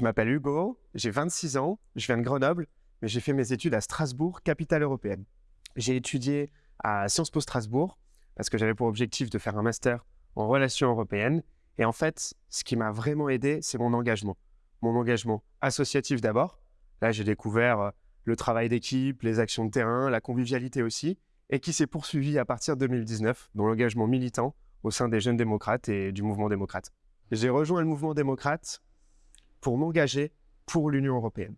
Je m'appelle Hugo, j'ai 26 ans, je viens de Grenoble, mais j'ai fait mes études à Strasbourg, capitale européenne. J'ai étudié à Sciences Po Strasbourg parce que j'avais pour objectif de faire un master en relations européennes. Et en fait, ce qui m'a vraiment aidé, c'est mon engagement. Mon engagement associatif d'abord. Là, j'ai découvert euh, le travail d'équipe, les actions de terrain, la convivialité aussi, et qui s'est poursuivi à partir de 2019 dans l'engagement militant au sein des jeunes démocrates et du mouvement démocrate. J'ai rejoint le mouvement démocrate pour m'engager pour l'Union européenne.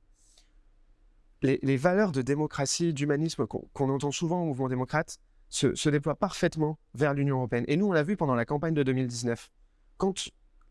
Les, valeurs de démocratie, d'humanisme qu'on entend souvent au mouvement démocrate se, déploient parfaitement vers l'Union européenne. Et nous, on l'a vu pendant la campagne de 2019. Quand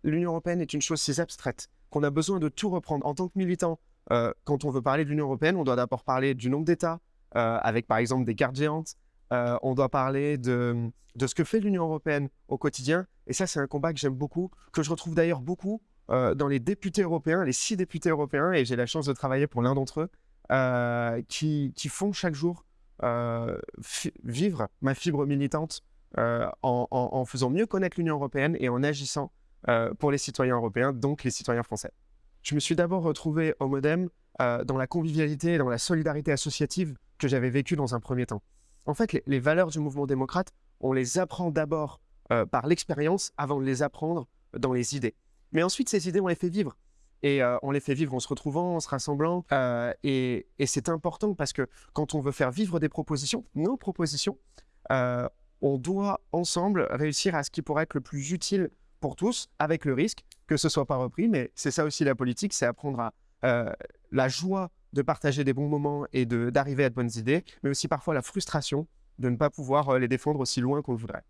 l'Union européenne est une chose si abstraite qu'on a besoin de tout reprendre en tant que militant, euh, quand on veut parler de l'Union européenne, on doit d'abord parler du nombre d'États, euh, avec par exemple des cartes géantes. Euh, on doit parler de ce que fait l'Union européenne au quotidien. Et ça, c'est un combat que j'aime beaucoup, que je retrouve d'ailleurs beaucoup euh, dans les députés européens, les six députés européens, et j'ai la chance de travailler pour l'un d'entre eux, euh, qui, font chaque jour euh, vivre ma fibre militante en, faisant mieux connaître l'Union européenne et en agissant pour les citoyens européens, donc les citoyens français. Je me suis d'abord retrouvé au Modem dans la convivialité et dans la solidarité associative que j'avais vécue dans un premier temps. En fait, les, les, valeurs du mouvement démocrate, on les apprend d'abord par l'expérience avant de les apprendre dans les idées. Mais ensuite, ces idées, on les fait vivre. Et euh, on les fait vivre en se retrouvant, en se rassemblant. Euh, et, c'est important parce que quand on veut faire vivre des propositions, nos propositions, euh, on doit ensemble réussir à ce qui pourrait être le plus utile pour tous, avec le risque que ce soit pas repris. Mais c'est ça aussi la politique, c'est apprendre à la joie de partager des bons moments et d'arriver à de bonnes idées, mais aussi parfois la frustration de ne pas pouvoir les défendre aussi loin qu'on le voudrait.